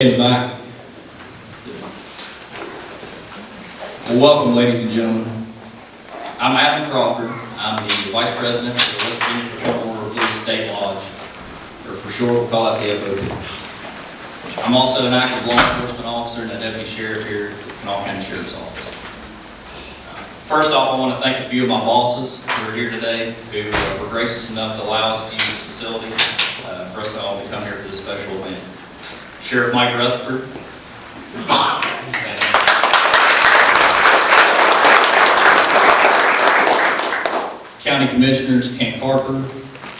In back. Welcome, ladies and gentlemen. I'm Adam Crawford. I'm the Vice President of the Patrol Police State Lodge, or for short, we'll call it the FOP. I'm also an active law enforcement officer and a deputy sheriff here at Kanawha County Sheriff's Office. First off, I want to thank a few of my bosses who are here today, who were gracious enough to allow us to use this facility, uh, for us all to come here for this special event. Sheriff Mike Rutherford. County Commissioners Kent Carper,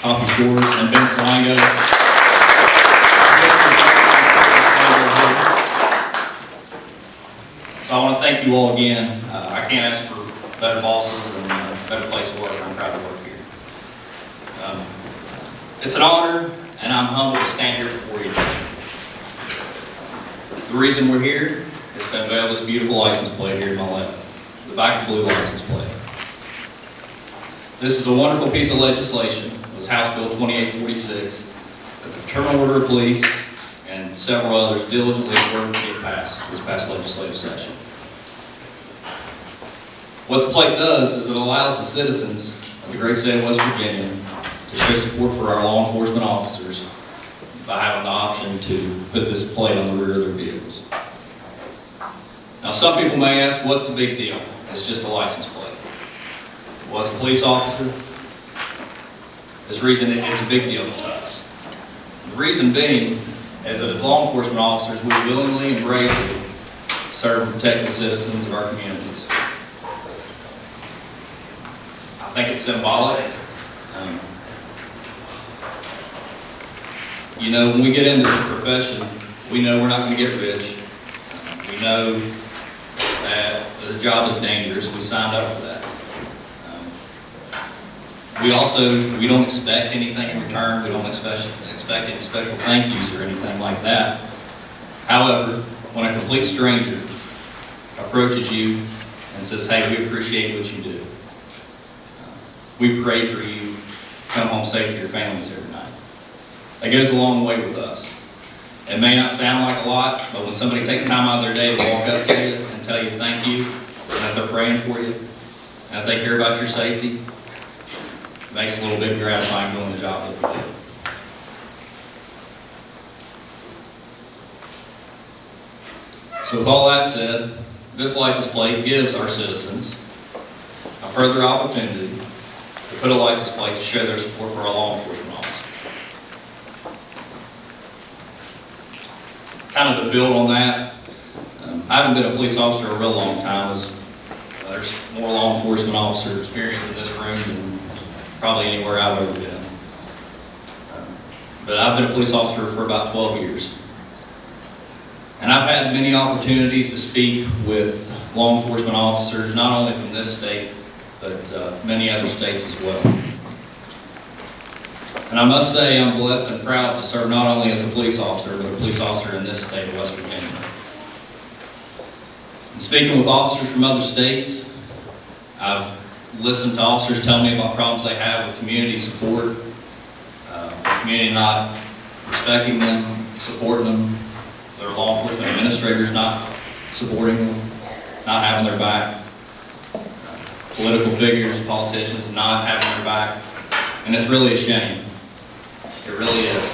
Hoppy Shores, and Ben Salango. So I want to thank you all again. Uh, I can't ask for better bosses and a better place to work. I'm proud to work here. Um, It's an honor, and I'm humbled to stand here. The reason we're here is to unveil this beautiful license plate here in my left, the back blue license plate. This is a wonderful piece of legislation, it was House Bill 2846, that the Fraternal Order of Police and several others diligently worked to get passed this past legislative session. What the plate does is it allows the citizens of the great state of West Virginia to show support for our law enforcement officers by having the option to put this plate on the rear of their vehicles. Now, some people may ask, what's the big deal? It's just a license plate. Well, as a police officer, this reason it- it's a big deal to us. The reason being is that as law enforcement officers, we willingly and bravely serve and protect the citizens of our communities. I think it's symbolic. Um, You know, when we get into this profession, we know we're not gonna get rich. We know that the job is dangerous, we signed up for that. Um, We also, we don't expect anything in return, we don't expect, expect any special thank yous or anything like that. However, when a complete stranger approaches you and says, hey, we appreciate what you do. We pray for you, come home safe to your families every. That goes a long way with us. It may not sound like a lot, but when somebody takes time out of their day to walk up to you and tell you thank you, and that they're praying for you, and that they care about your safety, it makes a little bit gratifying doing the job that we do. So with all that said, this license plate gives our citizens a further opportunity to put a license plate to show their support for our law enforcement officers. Kind of to build on that, um, I haven't been a police officer a real long time. Uh, There's more law enforcement officer experience in this room than probably anywhere I've ever been. Um, But I've been a police officer for about 12 years. And I've had many opportunities to speak with law enforcement officers, not only from this state, but uh, many other states as well. And I must say, I'm blessed and proud to serve not only as a police officer, but a police officer in this state of West Virginia. And speaking with officers from other states, I've listened to officers tell me about problems they have with community support, uh, community not respecting them, supporting them, their law enforcement administrators not supporting them, not having their back, political figures, politicians not having their back, and it's really a shame. It really is.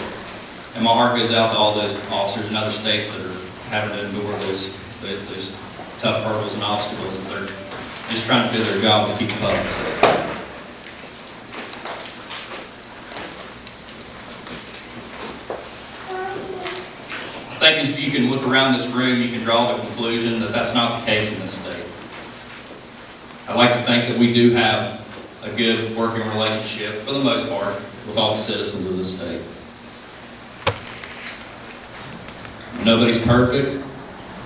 And my heart goes out to all those officers in other states that are having to endure those, those tough hurdles and obstacles as they're just trying to do their job to keep the public safe. I think if you can look around this room, you can draw the conclusion that that's not the case in this state. I'd like to think that we do have a good working relationship, for the most part, with all the citizens of the state. Nobody's perfect,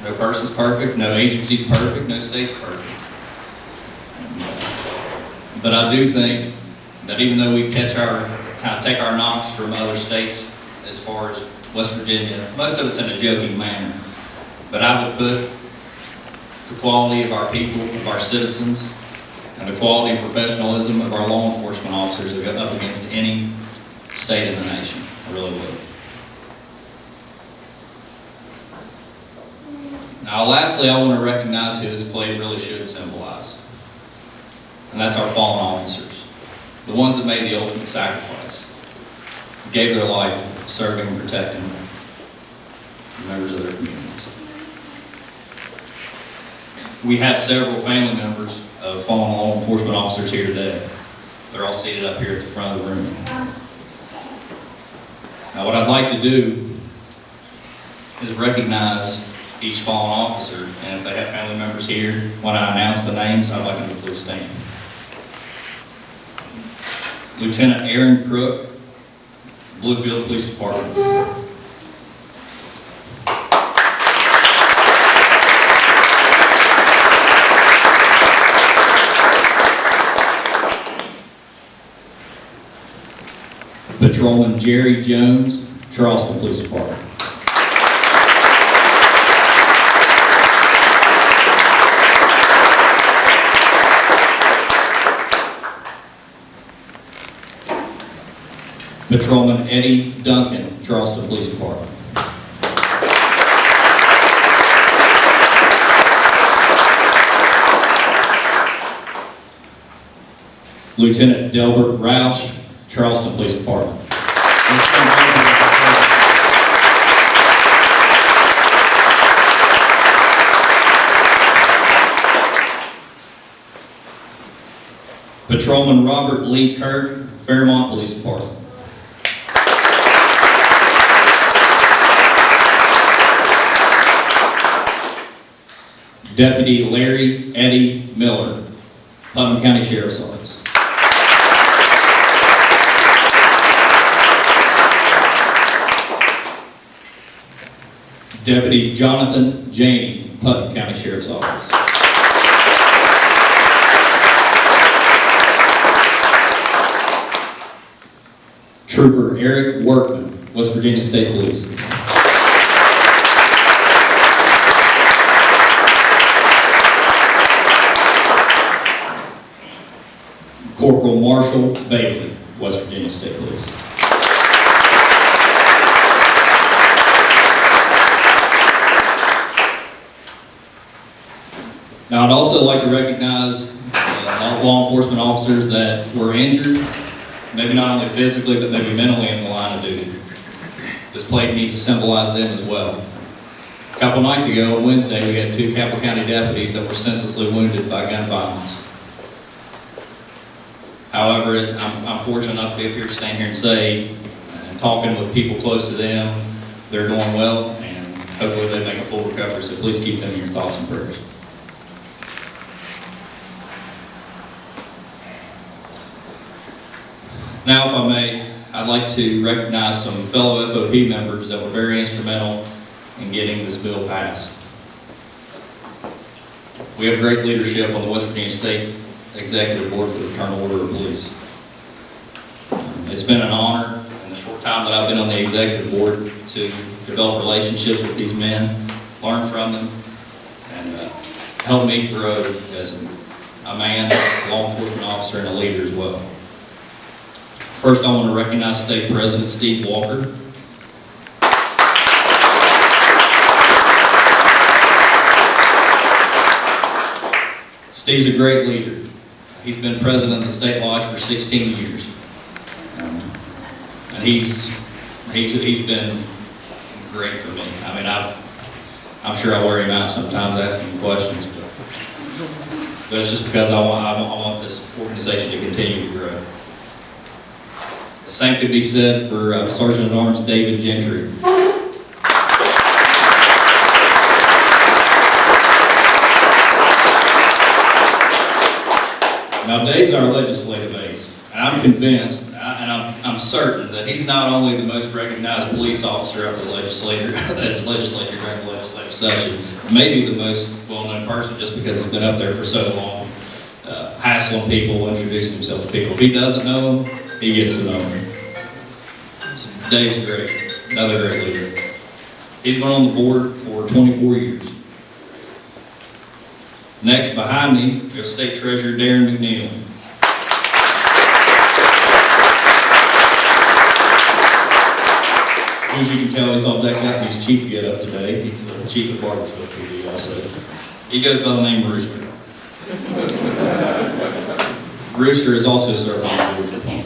no person's perfect, no agency's perfect, no state's perfect. But I do think that even though we catch our, kind of take our knocks from other states as far as West Virginia, most of it's in a joking manner. But I would put the quality of our people, of our citizens, and the quality and professionalism of our law enforcement officers up against any state in the nation. I really would. Now lastly, I want to recognize who this plate really should symbolize. And that's our fallen officers, the ones that made the ultimate sacrifice, gave their life serving and protecting the members of their communities. We have several family members Uh, of fallen law enforcement officers here today. They're all seated up here at the front of the room. Now, what I'd like to do is recognize each fallen officer, and if they have family members here, when I announce the names, I'd like them to please stand. Lieutenant Aaron Crook, Bluefield Police Department. Patrolman Jerry Jones, Charleston Police Department. Patrolman Eddie Duncan, Charleston Police Department. Lieutenant Delbert Roush, Charleston Police Department. Patrolman Robert Lee Kirk, Fairmont Police Department. Deputy Larry Eddie Miller, Putnam County Sheriff's Office. Deputy Jonathan Janey, Putnam County Sheriff's Office. Trooper Eric Workman, West Virginia State Police. Corporal Marshall Bailey, West Virginia State Police. Now, I'd also like to recognize uh, law enforcement officers that were injured, maybe not only physically, but maybe mentally in the line of duty. This plate needs to symbolize them as well. A couple nights ago, on Wednesday, we had two Cabell County deputies that were senselessly wounded by gun violence. However, it- I'm, I'm fortunate enough to be up here, stand here and say, and talking with people close to them, they're doing well, and hopefully they make a full recovery, so please keep them in your thoughts and prayers. Now, if I may, I'd like to recognize some fellow FOP members that were very instrumental in getting this bill passed. We have great leadership on the West Virginia State Executive Board for the Fraternal Order of Police. It's been an honor in the short time that I've been on the executive board to develop relationships with these men, learn from them, and uh, help me grow as a man, law enforcement officer, and a leader as well. First, I want to recognize State President Steve Walker. Steve's a great leader. He's been president of the state lodge for 16 years. And he's, he's, he's been great for me. I mean, I've, I'm sure I wear him out sometimes asking questions, but, but it's just because I want- I want this organization to continue to grow. The same could be said for uh, Sergeant at Arms David Gentry. Now, Dave's our legislative ace, and I'm convinced, and I'm, I'm certain that he's not only the most recognized police officer of the legislature, that's the legislature during the legislative session, maybe the most well-known person just because he's been up there for so long, uh, hassling people, introducing himself to people. If he doesn't know he gets him. So Dave's great, another great leader. He's been on the board for 24 years. Next, behind me, is State Treasurer Darren McNeil. as you can tell, he's all decked out in his chief getup today. He's the chief of Barboursville PD also. He goes by the name Rooster. Rooster is also served on the board for 20 years.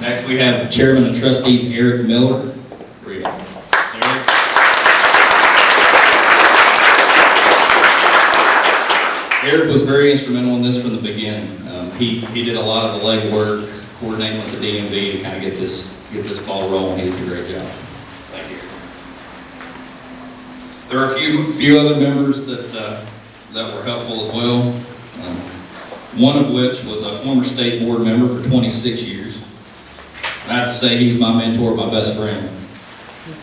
Next, we have Chairman of Trustees Eric Miller. Eric? Was very instrumental in this from the beginning. Um, He, he did a lot of the legwork, coordinating with the DMV to kind of get this, get this ball rolling. He did a great job. Thank you. There are a few, few other members that, uh, that were helpful as well. Um, One of which was a former state board member for 26 years. I have to say, he's my mentor, my best friend.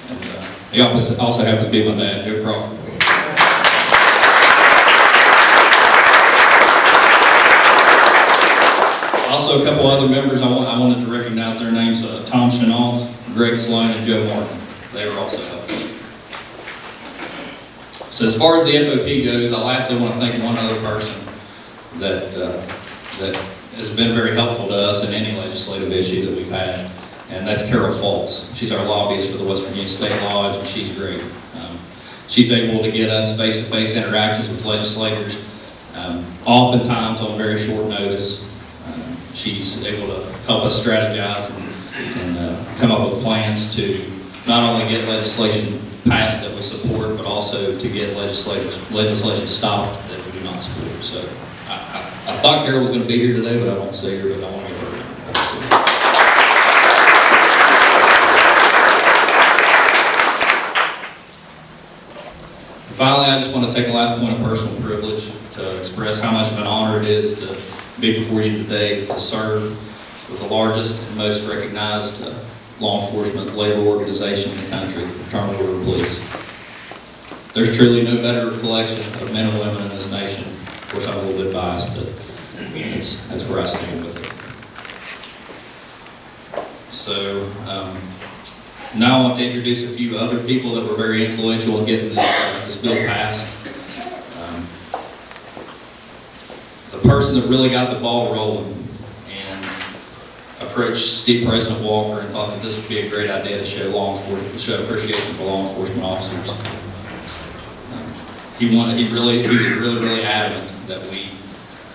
And, uh, He also happens to be my dad, Joe Crawford. Also, a couple other members, I want, I wanted to recognize their names, uh, Tom Chenault, Greg Sloan, and Joe Martin. They were also. So as far as the FOP goes, I lastly want to thank one other person that, uh, that has been very helpful to us in any legislative issue that we've had, and that's Carol Foltz. She's our lobbyist for the West Virginia State Lodge, and she's great. Um, She's able to get us face-to-face interactions with legislators, um, oftentimes on very short notice. Um, She's able to help us strategize and, and uh, come up with plans to not only get legislation passed that we support, but also to get legislation stopped that we do not support. So I, I, thought Carol was going to be here today, but I don't see her, but I want to her. Finally, I just want to take a last point of personal privilege to express how much of an honor it is to be before you today to serve with the largest and most recognized uh, law enforcement labor organization in the country, the Fraternal Order of Police. There's truly no better collection of men and women in this nation. Of course, I'm a little bit biased, but that's, that's where I stand with it. So, um, now I want to introduce a few other people that were very influential in getting this, this bill passed. Um, The person that really got the ball rolling and approached Steve President Walker and thought that this would be a great idea to show law enforcement, show appreciation for law enforcement officers. He wanted, he really, he was really, really adamant that we,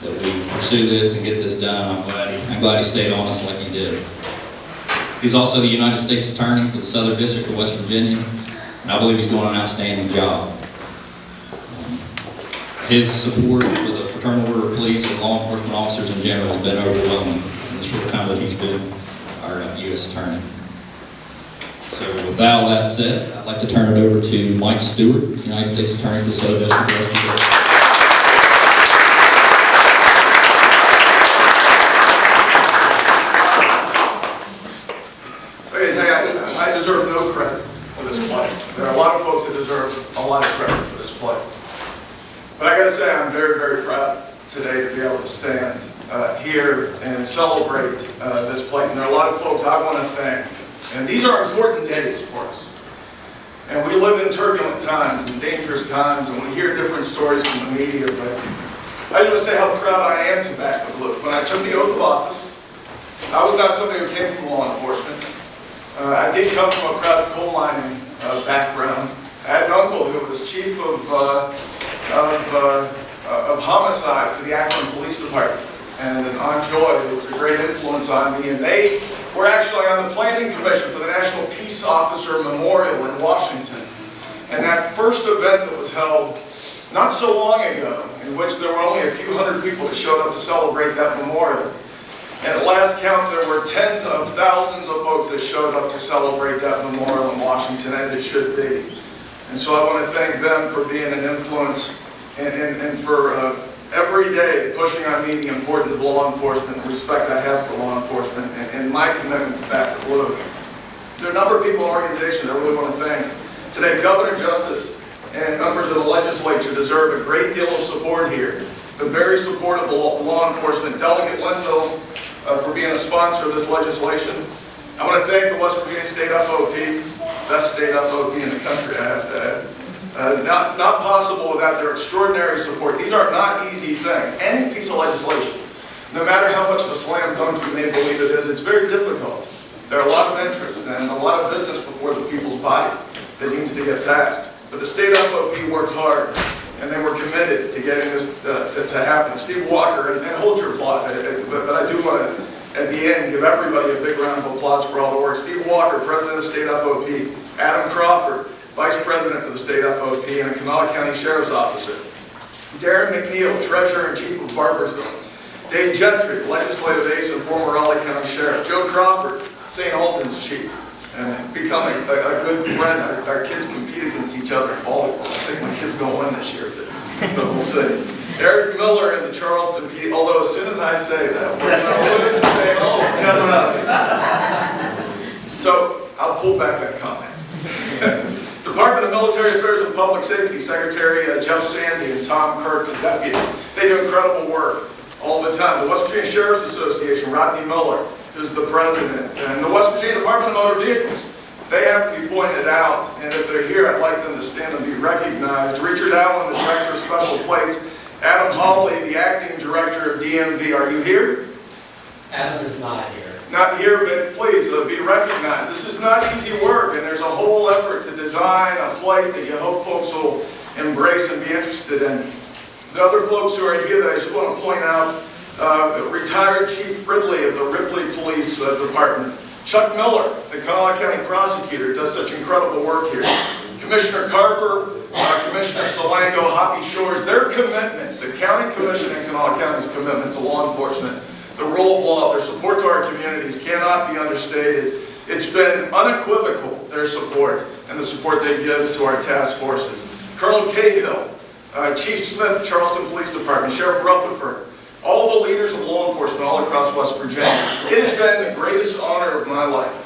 that we pursue this and get this done. I'm glad, he- I'm glad he stayed honest like he did. He's also the United States Attorney for the Southern District of West Virginia, and I believe he's doing an outstanding job. His support for the Fraternal Order of Police and law enforcement officers in general has been overwhelming in the short time that he's been our U.S. Attorney. So with that, all that said, I'd like to turn it over to Mike Stewart, United States Attorney for the Southern District of West Virginia. I gotta tell you, I I deserve no credit for this play. There are a lot of folks that deserve a lot of credit for this play. But I gotta say, I'm very, very proud today to be able to stand uh, here and celebrate uh, this play. And there are a lot of folks I want to thank. And these are important days for us. And we live in turbulent times and dangerous times, and we hear different stories from the media, but I just want to say how proud I am to back the blue. When I took the oath of office, I was not somebody who came from law enforcement. Uh, I did come from a proud coal mining uh, background. I had an uncle who was chief of, uh, of, uh, of homicide for the Akron Police Department, and an Aunt Joy who was a great influence on me, and they were actually on the planning commission for the National Peace Officer Memorial in Washington. And that first event that was held not so long ago, in which there were only a few hundred people that showed up to celebrate that memorial, and at last count, there were tens of thousands of folks that showed up to celebrate that memorial in Washington, as it should be. And so I want to thank them for being an influence and, and, and for uh, every day pushing on me the importance of law enforcement, the respect I have for law enforcement, and, and my commitment the. There are a number of people and organizations I really want to thank. Today, Governor Justice and members of the legislature deserve a great deal of support here. Been very supportive of law enforcement. Delegate Linville uh, for being a sponsor of this legislation. I want to thank the West Virginia State FOP, best state FOP in the country, I have to add. Uh, Not, not possible without their extraordinary support. These are not easy things. Any piece of legislation, no matter how much of a slam dunk you may believe it is, it's very difficult. There are a lot of interests and a lot of business before the people's body that needs to get passed. But the state FOP worked hard, and they were committed to getting this uh, to to happen. Steve Walker, and and hold your applause, I- I- but but I do want to, at the end, give everybody a big round of applause for all the work. Steve Walker, President of the state FOP. Adam Crawford, Vice President for the state FOP and a Kanawha County Sheriff's Officer. Darren McNeil, Treasurer and Chief of Barboursville. Dave Gentry, Legislative Ace and former Raleigh County Sheriff. Joe Crawford, St. Albans Chief, and becoming a, a good friend. Our, our kids compete against each other in volleyball. I think my kid's gonna win this year, but, we'll see. Eric Miller in the Charleston P, although as soon as I say that, we're gonna lose and say, oh, coming up. So I'll pull back that comment. Department of Military Affairs and Public Safety, Secretary uh, Jeff Sandy and Tom Kirk, the deputy. They do incredible work all the time. The West Virginia Sheriff's Association, Rodney Miller, who's the president, and the West Virginia Department of Motor Vehicles. They have to be pointed out, and if they're here, I'd like them to stand and be recognized. Richard Allen, the Director of Special Plates. Adam Holley, the Acting Director of DMV. Are you here? Adam is not here. not here, but please uh, be recognized. This is not easy work, and there's a whole effort to design a plate that you hope folks will embrace and be interested in. The other folks who are here that I just want to point out, uh, retired Chief Ridley of the Ripley Police uh, Department. Chuck Miller, the Kanawha County Prosecutor, does such incredible work here. Commissioner Carper, uh, Commissioner Salango, Hoppy Shores, their commitment, the County Commission and Kanawha County's commitment to law enforcement the rule of law, their support to our communities cannot be understated. It's been unequivocal, their support, and the support they give to our task forces. Colonel Cahill, uh, Chief Smith, Charleston Police Department, Sheriff Rutherford, all the leaders of law enforcement all across West Virginia. It has been the greatest honor of my life.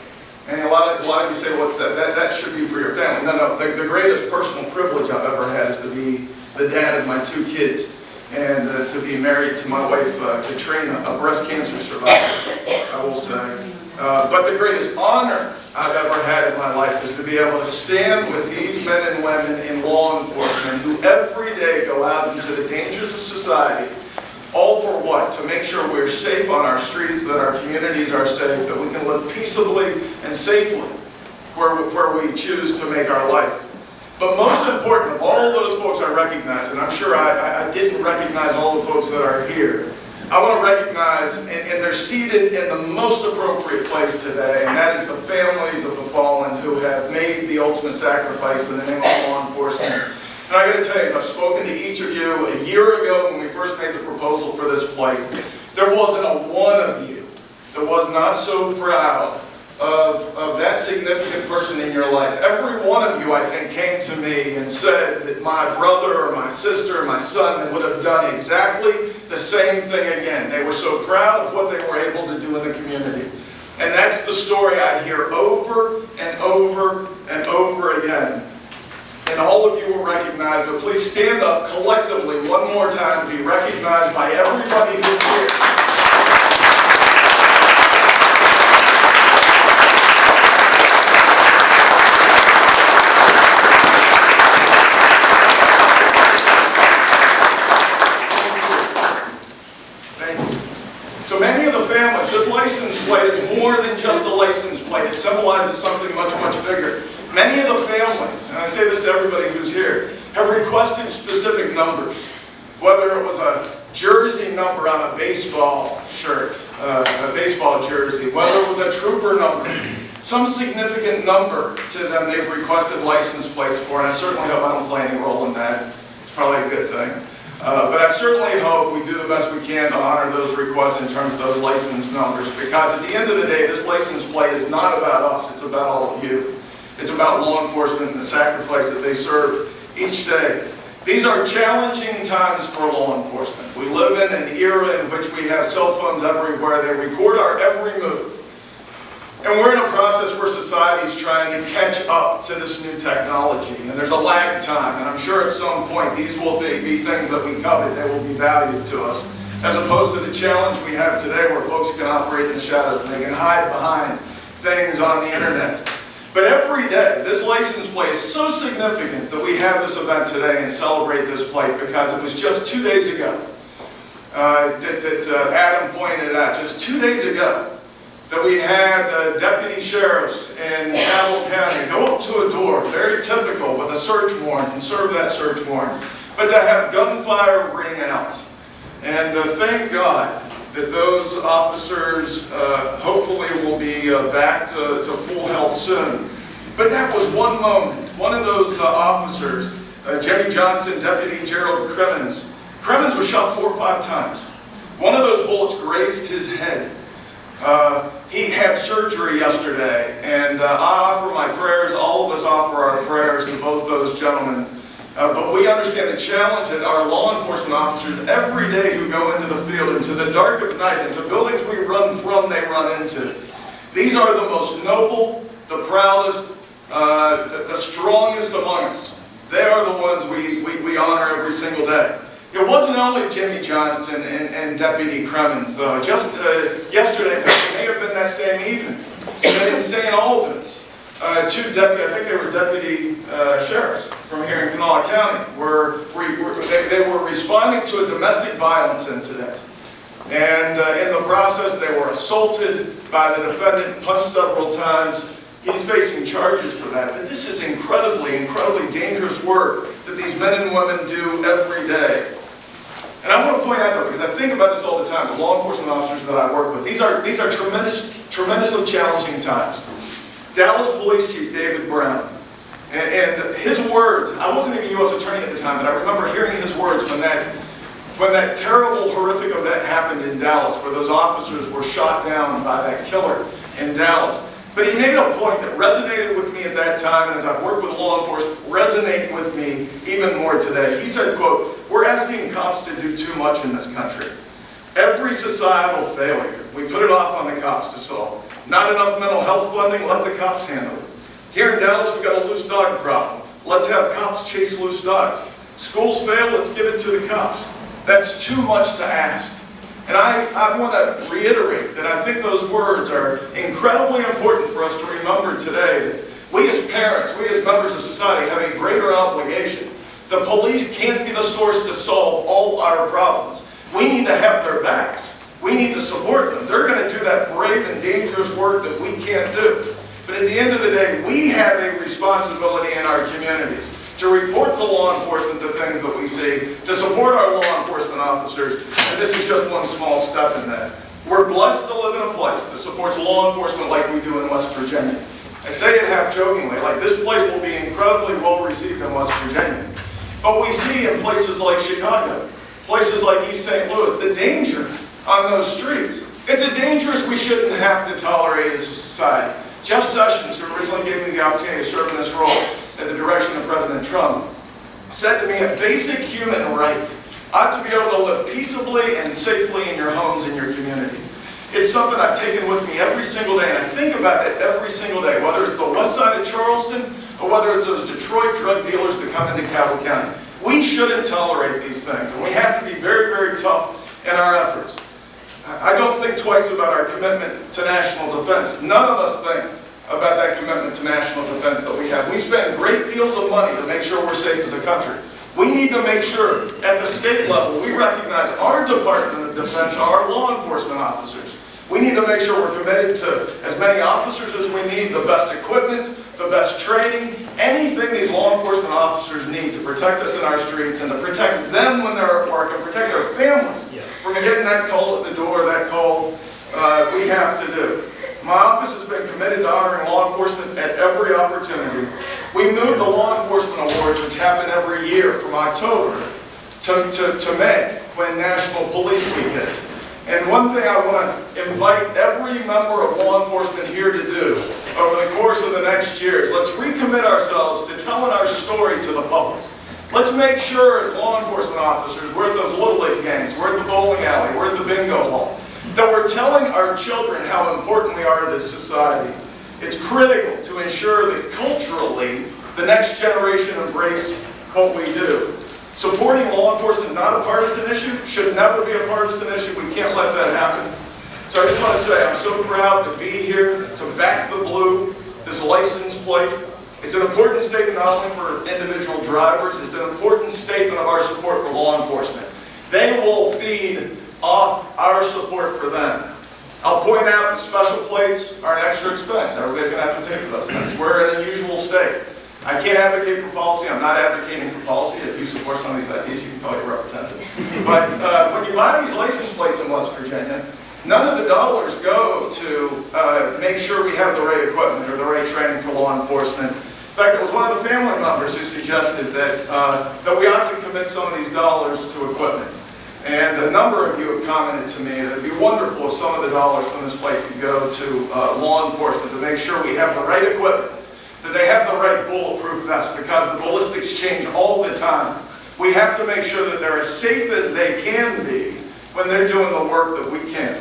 And a lot of, a lot of you say, what's that? That, that should be for your family. No, no, the, the greatest personal privilege I've ever had is to be the dad of my two kids and uh, to be married to my wife, uh, Katrina, a breast cancer survivor, I will say. Uh, but the greatest honor I've ever had in my life is to be able to stand with these men and women in law enforcement who every day go out into the dangers of society, what? To make sure we're safe on our streets, that our communities are safe, that we can live peaceably and safely where, where we choose to make our life. But most important, of all those folks I recognize, and I'm sure I, I- didn't recognize all the folks that are here, I want to recognize, and, and they're seated in the most appropriate place today, and that is the families of the fallen who have made the ultimate sacrifice in the name of law enforcement. And I got to tell you, I've spoken to each of you a year ago when we first made the proposal for this plate. There wasn't a one of you that was not so proud of, of that significant person in your life. Every one of you, I think, came to me and said that my brother or my sister or my son would have done exactly the same thing again. They were so proud of what they were able to do in the community. And that's the story I hear over and over and over again. And all of you will recognize, but please stand up collectively one more time to be recognized by everybody who's here. So many of the families, this license plate is more than just a license plate. It symbolizes something much, much bigger. Many of the families, and I say this to everybody who's here, have requested specific numbers. Whether it was a jersey number on a baseball shirt, uh, a baseball jersey, whether it was a trooper number, some significant number to them they've requested license plates for, and I certainly hope I don't play any role in that. It's probably a good thing. Uh, But I certainly hope we do the best we can to honor those requests in terms of those license numbers, because at the end of the day, this license plate is not about us, it's about all of you. It's about law enforcement and the sacrifice that they serve each day. These are challenging times for law enforcement. We live in an era in which we have cell phones everywhere, they record our every move. And we're in a process where society is trying to catch up to this new technology, and there's a lag time, and I'm sure at some point these will be, things that we covet, they will be valued to us, as opposed to the challenge we have today where folks can operate in the shadows and they can hide behind things on the internet. But every day, this license plate is so significant that we have this event today and celebrate this plate because it was just two days ago uh, that, that uh, Adam pointed out, just two days ago, that we had uh, deputy sheriffs in Cabell County go up to a door, very typical, with a search warrant and serve that search warrant, but to have gunfire ring out. And thank God that those officers uh, hopefully will be uh, back to, to full health soon. But that was one moment. One of those uh, officers, uh, Jimmy Johnston, Deputy Gerald Cremens, Cremens was shot four or five times. One of those bullets grazed his head. Uh, he had surgery yesterday, and uh, I offer my prayers, all of us offer our prayers to both those gentlemen. Uh, but we understand the challenge that our law enforcement officers every day who go into the field, into the dark of night, into buildings we run from, they run into. These are the most noble, the proudest, uh, the, the strongest among us. They are the ones we, we, we honor every single day. It wasn't only Jimmy Johnston and, and Deputy Cremens, though. Just uh, yesterday, it may have been that same evening, that in St. Albans, uh, two deputy, I think they were deputy uh, sheriffs from here in Kanawha County, were, were, were- they, they were responding to a domestic violence incident. And uh, in the process, they were assaulted by the defendant, punched several times. He's facing charges for that. But this is incredibly, incredibly dangerous work that these men and women do every day. And I want to point out though, because I think about this all the time, the law enforcement officers that I work with, these are, these are tremendous, tremendously challenging times. Dallas Police Chief David Brown, and, and his words, I wasn't even U.S. attorney at the time, but I remember hearing his words when that, when that terrible, horrific event happened in Dallas, where those officers were shot down by that killer in Dallas. But he made a point that resonated with me at that time, and as I've worked with law enforcement, resonate with me even more today. He said, quote, we're asking cops to do too much in this country. Every societal failure, we put it off on the cops to solve. Not enough mental health funding, let the cops handle it. Here in Dallas, we've got a loose dog problem. Let's have cops chase loose dogs. Schools fail, let's give it to the cops. That's too much to ask. And I, I want to reiterate that I think those words are incredibly important for us to remember today. That we as parents, we as members of society have a greater obligation. The police can't be the source to solve all our problems. We need to have their backs. We need to support them. They're going to do that brave and dangerous work that we can't do. But at the end of the day, we have a responsibility in our communities to report to law enforcement the things that we see, to support our law enforcement officers, and this is just one small step in that. We're blessed to live in a place that supports law enforcement like we do in West Virginia. I say it half jokingly, like this place will be incredibly well received in West Virginia. But we see in places like Chicago, places like East St. Louis, the danger on those streets. It's a dangerous we shouldn't have to tolerate as a society. Jeff Sessions, who originally gave me the opportunity to serve in this role at the direction of President Trump, said to me, a basic human right ought to be able to live peaceably and safely in your homes and your communities. It's something I've taken with me every single day, and I think about it every single day, whether it's the west side of Charleston or whether it's those Detroit drug dealers that come into Cabell County. We shouldn't tolerate these things, and we have to be very, very tough in our efforts. I don't think twice about our commitment to national defense. None of us think about that commitment to national defense that we have. We spend great deals of money to make sure we're safe as a country. We need to make sure at the state level we recognize our Department of Defense, our law enforcement officers. We need to make sure we're committed to as many officers as we need, the best equipment, the best training, anything these law enforcement officers need to protect us in our streets and to protect them when they're at work and protect their families from getting that call at the door, that call uh, we have to do. My office has been committed to honoring law enforcement at every opportunity. We moved the law enforcement awards, which happen every year from October to, to, to May, when National Police Week is. And one thing I want to invite every member of law enforcement here to do over the course of the next year is let's recommit ourselves to telling our story to the public. Let's make sure as law enforcement officers, we're at those little league games, we're at the bowling alley, we're at the bingo hall, that we're telling our children how important we are to society. It's critical to ensure that culturally, the next generation embrace what we do. Supporting law enforcement, not a partisan issue, should never be a partisan issue. We can't let that happen. So I just want to say, I'm so proud to be here, to back the blue, this license plate. It's an important statement not only for individual drivers, it's an important statement of our support for law enforcement. They will feed off our support for them. I'll point out that special plates are an extra expense. Everybody's gonna have to pay for those things. We're in an unusual state. I can't advocate for policy, I'm not advocating for policy. If you support some of these ideas, you can call your representative. But uh, when you buy these license plates in West Virginia, none of the dollars go to uh, make sure we have the right equipment or the right training for law enforcement. In fact, it was one of the family members who suggested that, uh, that we ought to commit some of these dollars to equipment. And a number of you have commented to me that it'd be wonderful if some of the dollars from this plate could go to uh, law enforcement to make sure we have the right equipment, that they have the right bulletproof vests, because the ballistics change all the time. We have to make sure that they're as safe as they can be when they're doing the work that we can.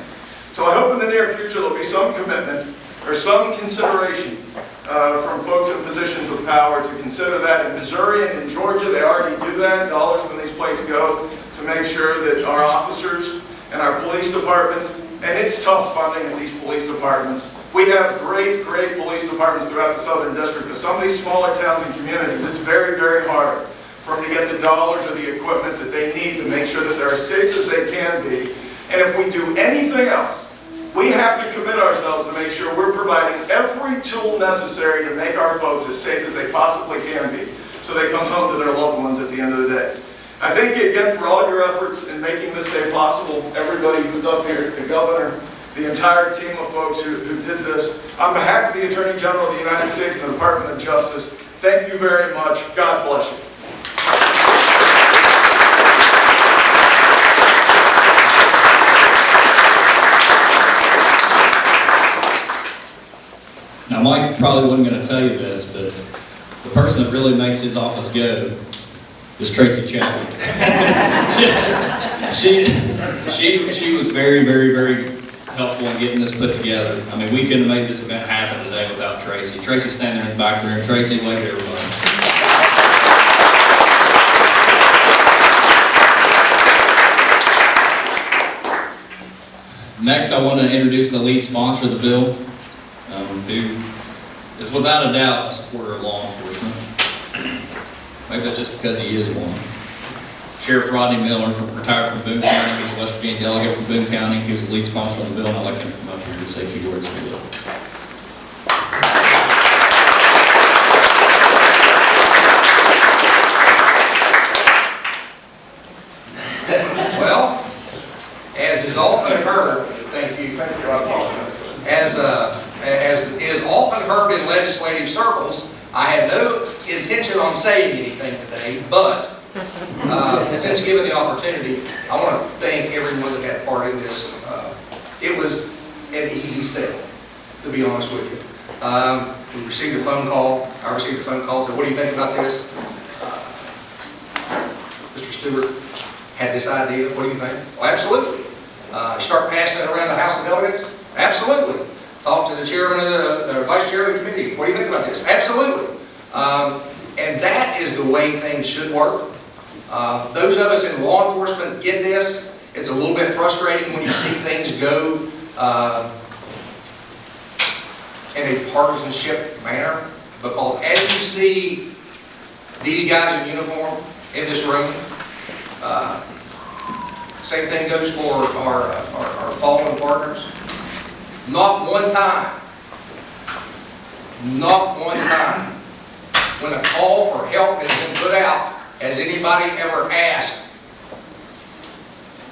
So I hope in the near future there'll be some commitment or some consideration uh, from folks in positions of power to consider that. In Missouri and in Georgia, they already do that. Dollars when these plates go to make sure that our officers and our police departments, and it's tough funding in these police departments. We have great, great police departments throughout the Southern District, but some of these smaller towns and communities, it's very, very hard for them to get the dollars or the equipment that they need to make sure that they're as safe as they can be. And if we do anything else, we have to commit ourselves to make sure we're providing every tool necessary to make our folks as safe as they possibly can be, so they come home to their loved ones at the end of the day. I thank you again for all your efforts in making this day possible, everybody who's up here, the governor, the entire team of folks who, who did this. On behalf of the Attorney General of the United States and the Department of Justice, thank you very much. God bless you. Now, Mike probably wasn't gonna tell you this, but the person that really makes his office go is Tracy Chapman. She, she, she was very, very, very helpful in getting this put together. I mean, we couldn't have made this event happen today without Tracy. Tracy's standing in the back there, Tracy, wave to everybody. Next, I want to introduce the lead sponsor of the bill, um, who is without a doubt a supporter of law enforcement. Maybe that's just because he is one. Sheriff Rodney Miller, retired from Boone County, he's a West Virginia delegate from Boone County, he was the lead sponsor of the bill, and I'd like him to come up here and say a few words you. Well, as is often heard, thank you, as, uh, as is often heard in legislative circles, I have no intention on saying anything today, but, uh, since given the opportunity, I want to thank everyone that had part in this. Uh, It was an easy sell, to be honest with you. Um, we received a phone call, I received a phone call, said, what do you think about this? Mr. Stewart had this idea, what do you think? Well, absolutely. Uh, start passing it around the House of Delegates? Absolutely. Talk to the chairman of the, the vice chair of the committee, what do you think about this? Absolutely. Um, and that is the way things should work. Uh, those of us in law enforcement get this. It's a little bit frustrating when you see things go, uh, in a partisanship manner, because as you see these guys in uniform in this room, uh, Same thing goes for our, our our fallen partners. Not one time, not one time, when a call for help has been put out, has anybody ever asked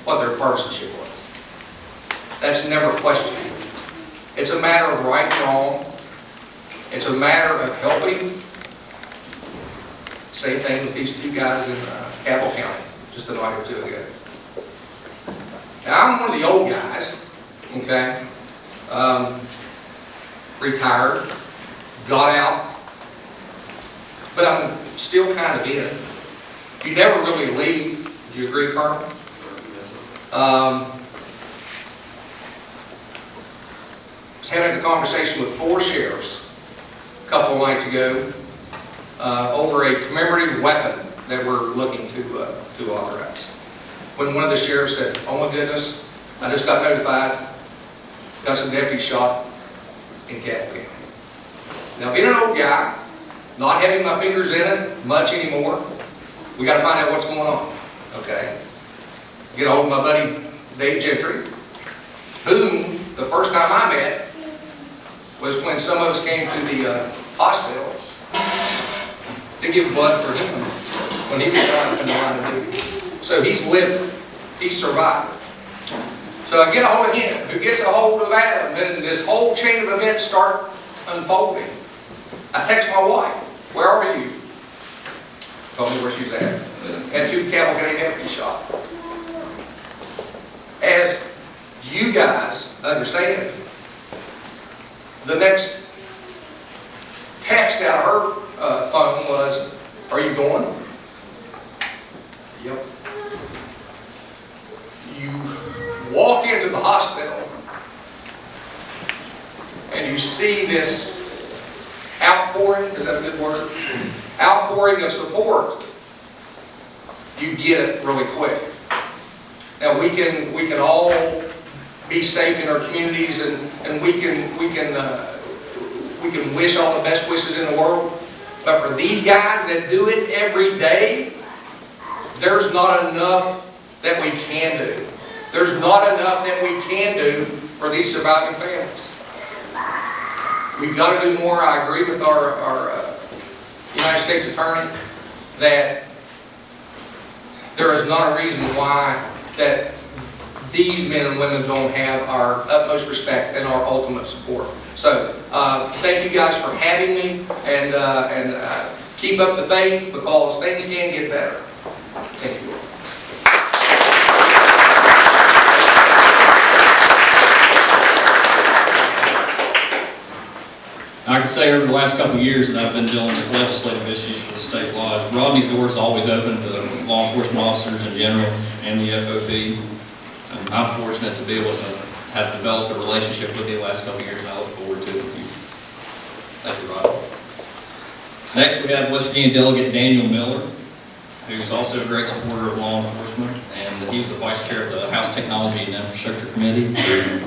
what their partisanship was. That's never questioned. It's a matter of right and wrong. It's a matter of helping. Same thing with these two guys in uh, County, just a night or two ago. Now, I'm one of the old guys, okay? Um, retired, got out, but I'm still kind of in. You never really leave, do you agree, Carl? Um, was having a conversation with four sheriffs couple nights ago uh, over a commemorative weapon that we're looking to, uh, to authorize. When one of the sheriffs said, oh my goodness, I just got notified, got some deputies shot in County. Now, being an old guy, not having my fingers in it much anymore, we gotta find out what's going on, okay? Get a hold of my buddy Dave Gentry, whom the first time I met was when some of us came to the uh, hospital to give blood for him when he was trying to the line of duty. So he's living. he's survived. So I get a hold of him, who gets a hold of Adam, and this whole chain of events start unfolding. I text my wife, where are you? Told me where she was at. Had two cavalcade empty shot. As you guys understand, the next text out of her uh, phone was, are you going? Yep. You walk into the hospital and you see this outpouring, is that a good word? Outpouring of support. You get it really quick. Now, we can, we can all be safe in our communities and, and we can, we can, uh, we can wish all the best wishes in the world. But for these guys that do it every day, there's not enough that we can do. There's not enough that we can do for these surviving families. We've got to do more. I agree with our, our uh, United States Attorney that there is not a reason why that these men and women don't have our utmost respect and our ultimate support. So, uh, thank you guys for having me, and, uh, and uh, keep up the faith, because things can get better. Thank you. I can say over the last couple of years that I've been dealing with legislative issues for the state laws, Rodney's door is always open to law enforcement officers in general and the FOP. And I'm fortunate to be able to have developed a relationship with you the last couple of years, and I look forward to it with you. Thank you, Rodney. Next, we have West Virginia Delegate Daniel Miller, who's also a great supporter of law enforcement, and he's the vice chair of the House Technology and Infrastructure Committee. He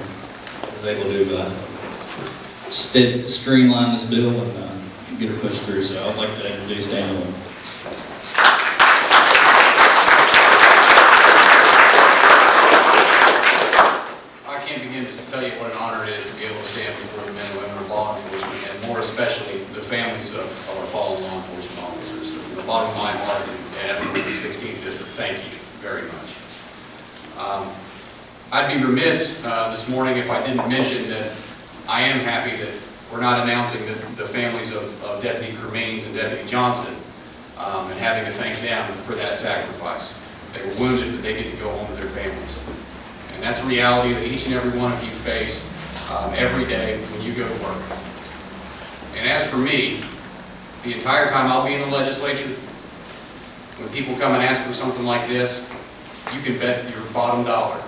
Was able to uh, st- streamline this bill and uh, get it pushed through, so I'd like to introduce Daniel. I can't begin to tell you what an honor it is to be able to stand before the men and women of law enforcement, and more especially the families of of our fallen law enforcement officers. From the bottom of my heart, and everyone in the 16th district, thank you very much. Um, I'd be remiss uh, this morning if I didn't mention that I am happy that we're not announcing the the families of of Deputy Cremains and Deputy Johnston, um, and having to thank them for that sacrifice. They were wounded, but they get to go home to their families. And that's a reality that each and every one of you face um, every day when you go to work. And as for me, the entire time I'll be in the legislature, when people come and ask for something like this, you can bet your bottom dollar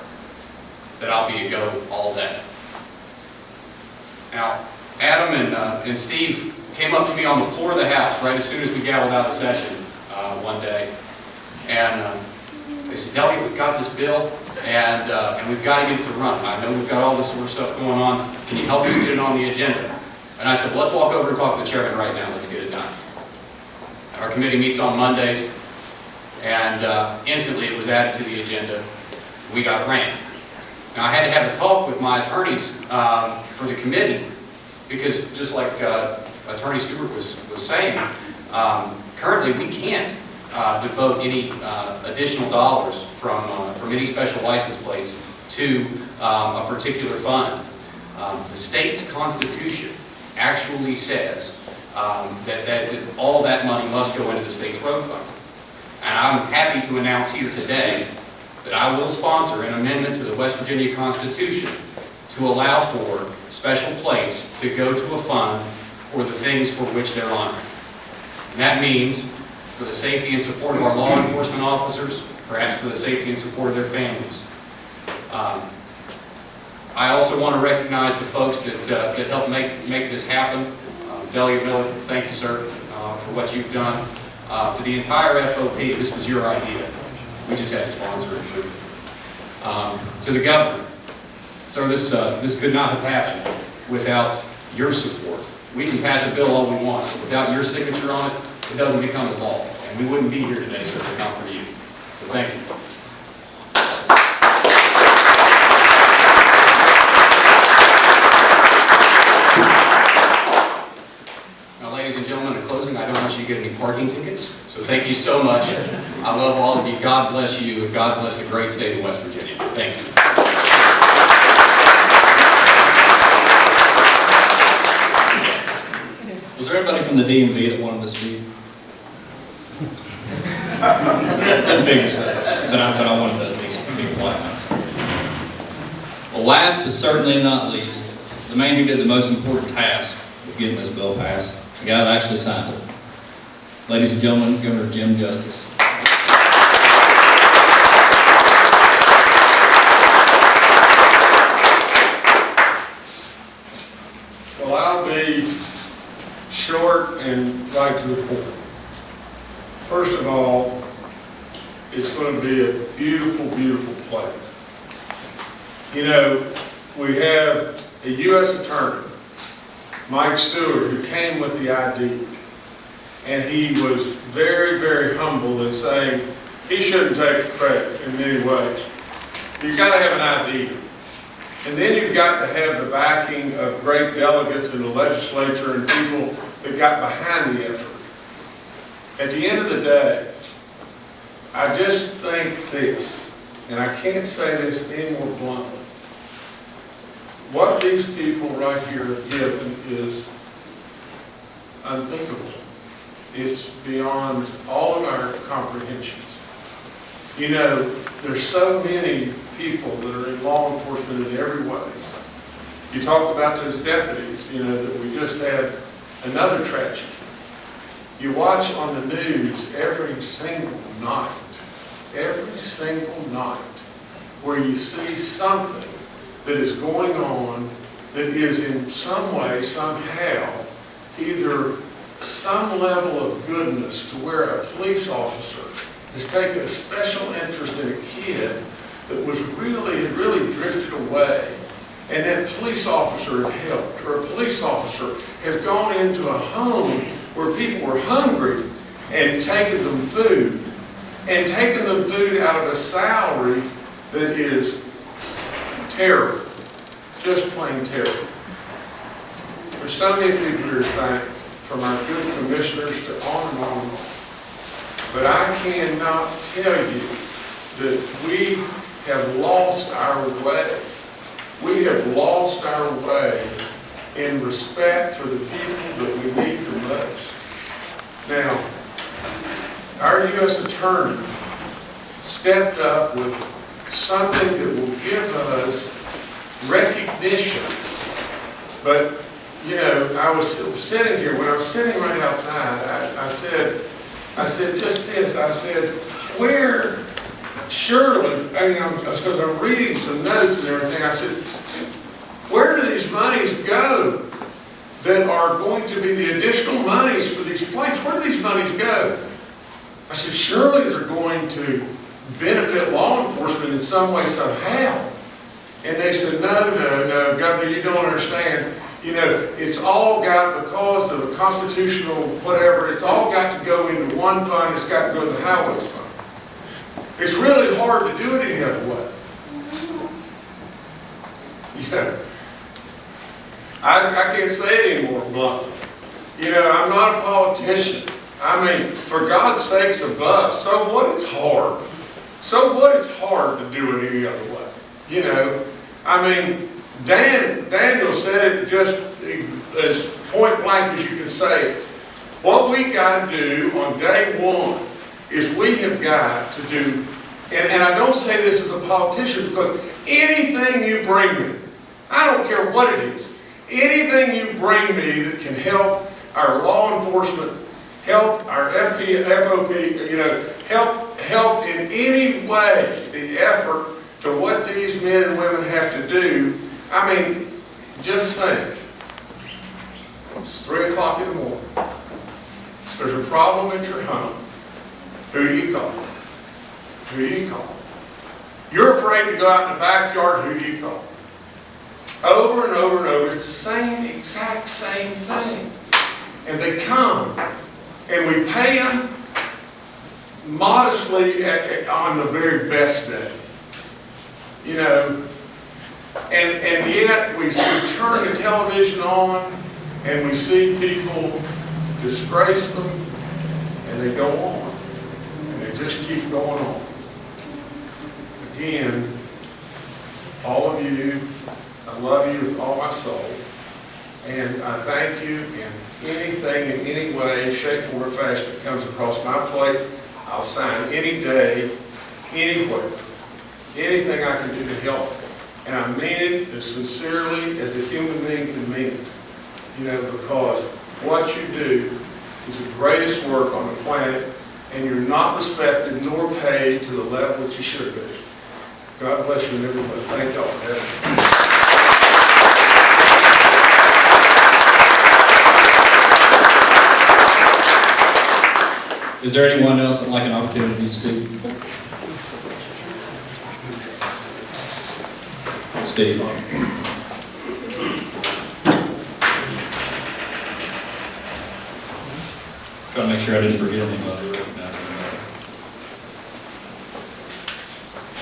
that I'll be a go all day. Now, Adam and, uh, and Steve came up to me on the floor of the House right as soon as we gavelled out of session uh, one day. And uh, they said, Delegate, we've got this bill, and, uh, and we've got to get it to run. I know we've got all this sort of stuff going on. Can you help us get it on the agenda? And I said, well, let's walk over and talk to the chairman right now. Let's get it done. Our committee meets on Mondays, and uh, instantly it was added to the agenda. We got ran. I had to have a talk with my attorneys um, for the committee, because just like uh, Attorney Stewart was, was saying, um, currently we can't uh, devote any uh, additional dollars from, uh, from any special license plates to um, a particular fund. Um, The state's constitution actually says um, that that all that money must go into the state's road fund. And I'm happy to announce here today that I will sponsor an amendment to the West Virginia Constitution to allow for special plates to go to a fund for the things for which they're honored. And that means for the safety and support of our law enforcement officers, perhaps for the safety and support of their families. Um, I also want to recognize the folks that, uh, that helped make, make this happen. Uh, Delegate Miller, thank you, sir, uh, for what you've done. Uh, To the entire FOP, this was your idea. We just had to sponsor it um, to the governor, So this, uh, this could not have happened without your support. We can pass a bill all we want. Without your signature on it, it doesn't become the law. And we wouldn't be here today, sir, if not for you. So thank you. Now, ladies and gentlemen, in closing, I don't want you to get any parking tickets. So thank you so much. I love all of you. God bless you, and God bless the great state of West Virginia. Thank you. Was there anybody from the DMV that wanted to speak? Figured so, but I, but I wanted to at least be. Well, last but certainly not least, the man who did the most important task of getting this bill passed, the guy that actually signed it. Ladies and gentlemen, Governor Jim Justice. Well, I'll be short and right to the point. First of all, it's going to be a beautiful, beautiful play. You know, we have a U.S. attorney, Mike Stewart, who came with the ID. And he was very, very humble in saying he shouldn't take credit in many ways. You've got to have an ID. And then you've got to have the backing of great delegates in the legislature and people that got behind the effort. At the end of the day, I just think this, and I can't say this any more bluntly. What these people right here have given is unthinkable. It's beyond all of our comprehensions. You know, there's so many people that are in law enforcement in every way. You talk about those deputies, you know, that we just had another tragedy. You watch on the news every single night, every single night, where you see something that is going on that is in some way, somehow, either some level of goodness to where a police officer has taken a special interest in a kid that was really, really drifted away, and that police officer had helped, or a police officer has gone into a home where people were hungry and taken them food, and taken them food out of a salary that is terrible, just plain terrible. There's so many people here thank, from our good commissioners to on and on and on. But I cannot tell you that we have lost our way. We have lost our way in respect for the people that we need the most. Now, our U.S. Attorney stepped up with something that will give us recognition. But, you know, I was sitting here, when I was sitting right outside, I, I said, I said, just this, I said, where, surely, I mean, because I'm reading some notes and everything, I said, where do these monies go that are going to be the additional monies for these plates? Where do these monies go? I said, surely they're going to benefit law enforcement in some way, somehow. And they said, no, no, no, Governor, you don't understand. You know, it's all got, because of a constitutional whatever, it's all got to go into one fund, it's got to go to the highways fund. It's really hard to do it any other way. You know, I, I can't say it anymore bluntly. You know, I'm not a politician. I mean, for God's sakes above, so what it's hard. So what it's hard to do it any other way. You know, I mean, Dan, Daniel said it just as point blank as you can say it. What we got to do on day one is we have got to do, and, and I don't say this as a politician because anything you bring me, I don't care what it is, anything you bring me that can help our law enforcement, help our FP, FOP, you know, help, help in any way the effort to what these men and women have to do. I mean, just think. It's three o'clock in the morning. There's a problem at your home. Who do you call? Who do you call? You're afraid to go out in the backyard, who do you call? Over and over and over, it's the same, exact same thing. And they come, and we pay them modestly at, at- on the very best day. You know, and, and yet we, we turn the television on and we see people disgrace them and they go on, they just keep going on. Again, all of you, I love you with all my soul, and I thank you in anything, in any way, shape, form, or fashion that comes across my plate. I'll sign any day, anywhere, anything I can do to help. And I mean it as sincerely as a human being can mean it. You know, because what you do is the greatest work on the planet, and you're not respected nor paid to the level that you should be. God bless you and everybody. Thank y'all for having me. Is there anyone else that'd like an opportunity to speak? Steve? To make sure I didn't forget anybody.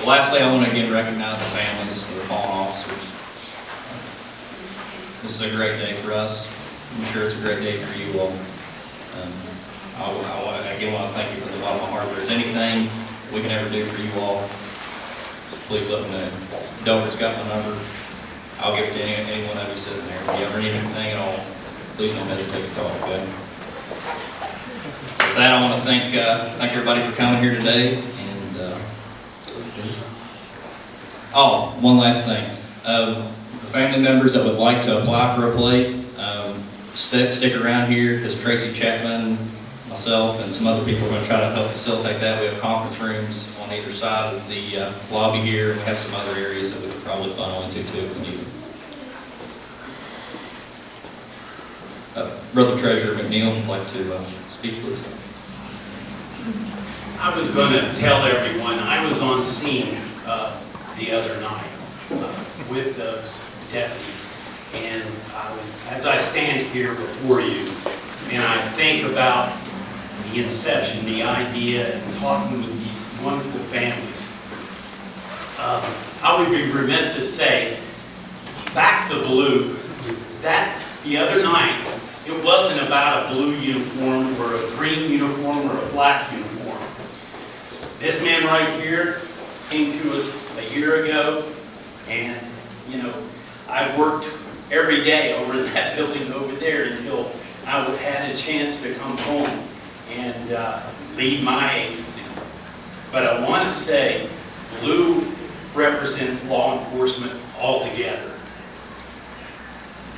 Well, Lastly, I want to again recognize the families of the fallen officers. This is a great day for us. I'm sure it's a great day for you all. Um, I I again, want to thank you from the bottom of my heart. If there's anything we can ever do for you all, please let me know. Dover's got my number. I'll give it to any, any one of you sitting there. If you ever need anything at all, please don't hesitate to call, okay? With that, I want to thank, uh, thank everybody for coming here today, and, uh, oh, one last thing. Um, family members that would like to apply for a plate, um, stick, stick around here, because Tracy Chapman, myself, and some other people are going to try to help facilitate that. We have conference rooms on either side of the uh, lobby here, and we have some other areas that we could probably funnel into too if we need. Uh, Brother Treasurer McNeil would like to uh, speak, please. I was going to tell everyone, I was on scene the other night uh, with those deputies. And I was- as I stand here before you, and I think about the inception, the idea, and talking with these wonderful families, um, I would be remiss to say, back the blue, that, the other night, it wasn't about a blue uniform or a green uniform or a black uniform. This man right here came to us a year ago, and, you know, I worked every day over that building over there until I had a chance to come home and uh, lead my agency. But I want to say, blue represents law enforcement altogether.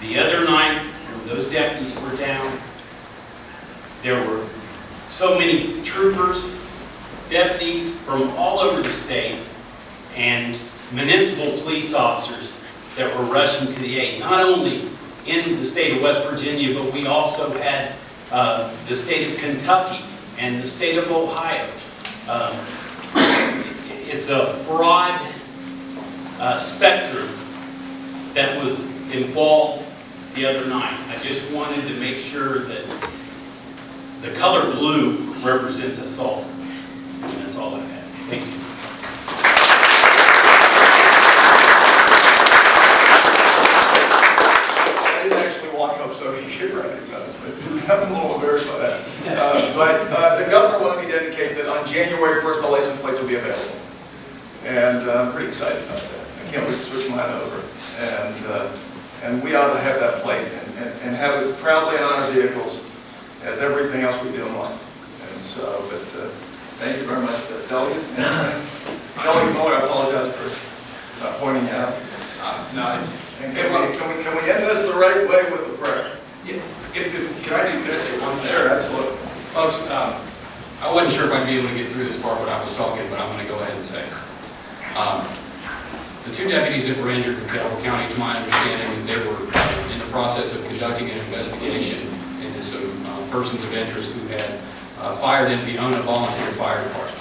The other night, when those deputies were down, there were so many troopers, deputies from all over the state, and municipal police officers that were rushing to the aid, not only into the state of West Virginia, but we also had uh, the state of Kentucky and the state of Ohio. Um, It's a broad uh, spectrum that was involved the other night. I just wanted to make sure that the color blue represents us all. And that's all I have. Thank you. I didn't actually walk up so he could recognize me. I'm a little embarrassed by that. Uh, But uh, the governor wanted me to indicate that on January 1st, the license plates will be available. And uh, I'm pretty excited about that. I can't wait to switch mine over. And, uh, and we ought to have that plate and- and and have it proudly on our vehicles as everything else we do in life. And so, but uh, thank you very much, uh, Delegate. Delegate Miller, I apologize for not pointing you out. Uh, No, it's, And can we, can we, can we end this the right way with a prayer? Yeah, if, if, can I do, can I say one thing? Sure, absolutely. Folks, um, I wasn't sure if I'd be able to get through this part when I was talking, but I'm gonna go ahead and say. it. Um, The two deputies that were injured in Calhoun County, it's my understanding that they were in the process of conducting an investigation into some uh, persons of interest who had uh, fired into the Ona Volunteer Fire Department.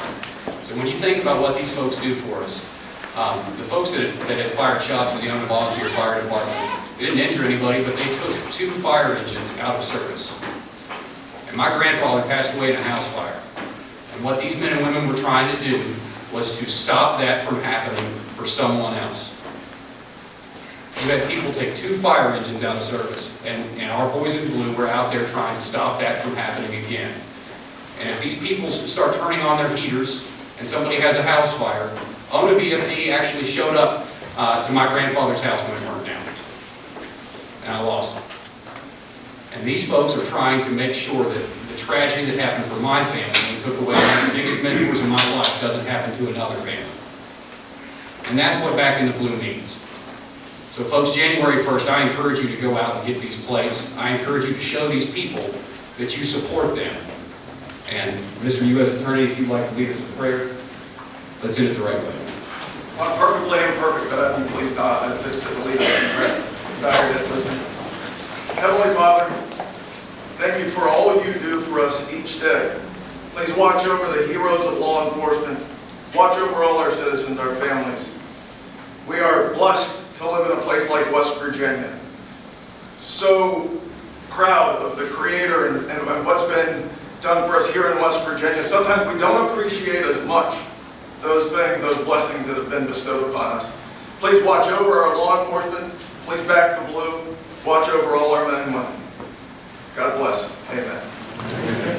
So when you think about what these folks do for us, um, the folks that had, that had fired shots in the Ona Volunteer Fire Department, they didn't injure anybody, but they took two fire engines out of service. And my grandfather passed away in a house fire. And what these men and women were trying to do was to stop that from happening for someone else. We had people take two fire engines out of service, and, and our boys in blue were out there trying to stop that from happening again. And if these people start turning on their heaters and somebody has a house fire, ONA VFD actually showed up uh, to my grandfather's house when it burned down. And I lost him. And these folks are trying to make sure that the tragedy that happened for my family and took away one of the biggest mentors in my life doesn't happen to another family. And that's what Back in the Blue means. So folks, January 1st, I encourage you to go out and get these plates. I encourage you to show these people that you support them. And Mr. U.S. Attorney, if you'd like to lead us in prayer, let's end it the right way. Not perfectly imperfect, but I'd be pleased to, uh, to, to lead us in prayer. Heavenly Father, thank you for all you do for us each day. Please watch over the heroes of law enforcement. Watch over all our citizens, our families. We are blessed to live in a place like West Virginia. So proud of the creator and, and, what's been done for us here in West Virginia. Sometimes we don't appreciate as much those things, those blessings that have been bestowed upon us. Please watch over our law enforcement. Please back the blue. Watch over all our men and women. God bless. Amen.